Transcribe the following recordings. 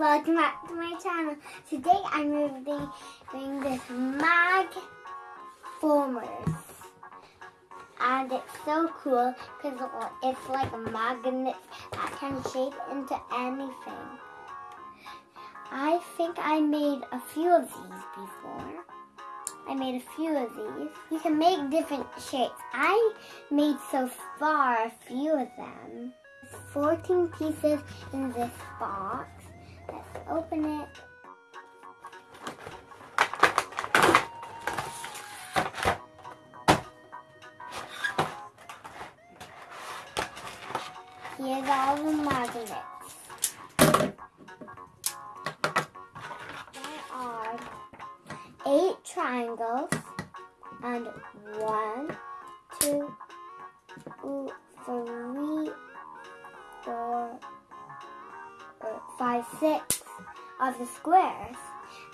welcome back to my channel. Today I'm reviewing this mag formers. And it's so cool because it's like a magnet that can shape into anything. I think I made a few of these before. I made a few of these. You can make different shapes. I made so far a few of them. 14 pieces in this box. Let's open it. Here's all the magnets. There are eight triangles and one, two, three, four, five, six of the squares.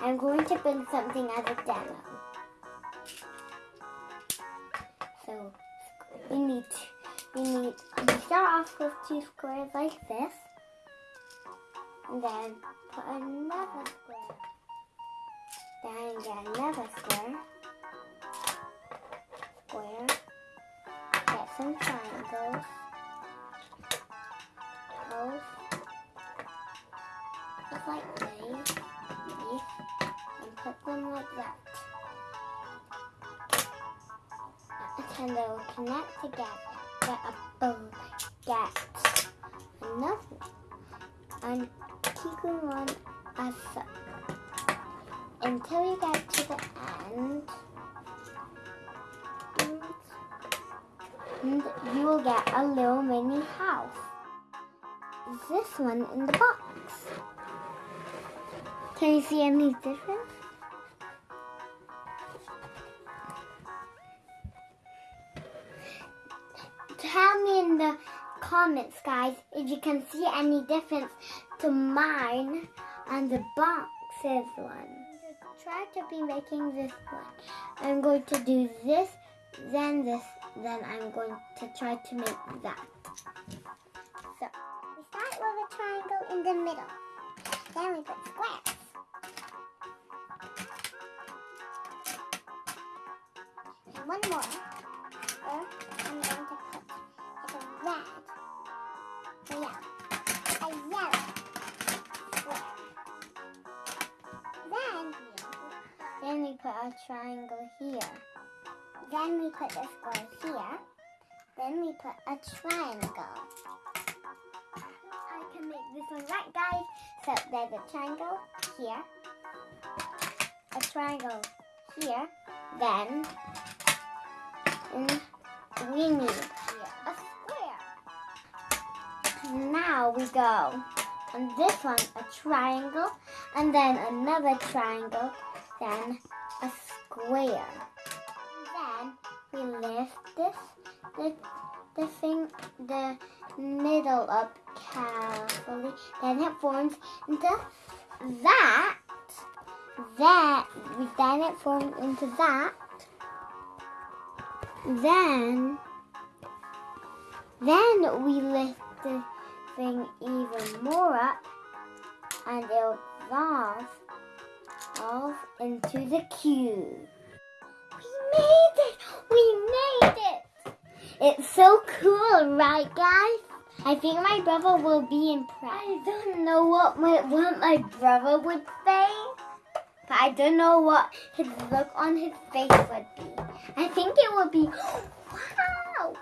I'm going to build something as a demo. So we need we need to start off with two squares like this, and then put another square. Then get another square. Square. Get some triangles. Like these. And put them like that. And they will connect together. Get a boom. Get another And keep going on as such until you get to the end. And you will get a little mini house. This one in the box. Can you see any difference? Tell me in the comments, guys, if you can see any difference to mine and the boxes one. Try to be making this one. I'm going to do this, then this, then I'm going to try to make that. So, we start with a triangle in the middle. Then we put squares. More. Or I'm going to put like a red. Oh yeah. A yellow square. Then, then we put a triangle here. Then we put a square here. Then we put a triangle. I can make this one right, guys. So there's a triangle here, a triangle here, then and we need a square. Now we go on this one a triangle, and then another triangle, then a square. Then we lift this, the, the thing, the middle up carefully. Then it forms into that. That, then it forms into that. Then, then we lift the thing even more up and it'll evolve off into the cube. We made it! We made it! It's so cool, right guys? I think my brother will be impressed. I don't know what my, what my brother would say, but I don't know what his look on his face would be. I think it would be, wow!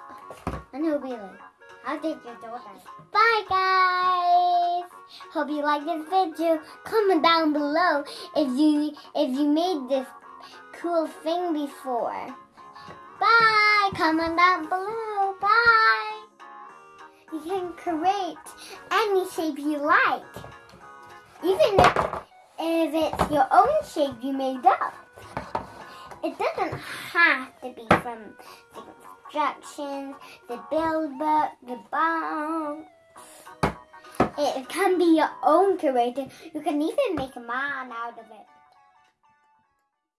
And he'll be like, how did you do that? Bye guys! Hope you like this video. Comment down below if you if you made this cool thing before. Bye! Comment down below. Bye! You can create any shape you like. Even if, it's your own shape you made up. It doesn't have to be from the instructions, the build book, the box. It can be your own creator. You can even make a man out of it.